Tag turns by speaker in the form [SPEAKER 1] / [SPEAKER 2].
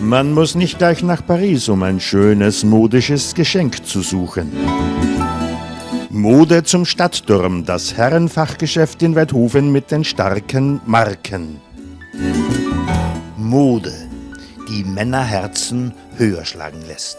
[SPEAKER 1] Man muss nicht gleich nach Paris, um ein schönes, modisches Geschenk zu suchen. Mode zum Stadtturm, das Herrenfachgeschäft in Weidhofen mit den starken Marken.
[SPEAKER 2] Mode, die Männerherzen höher schlagen lässt.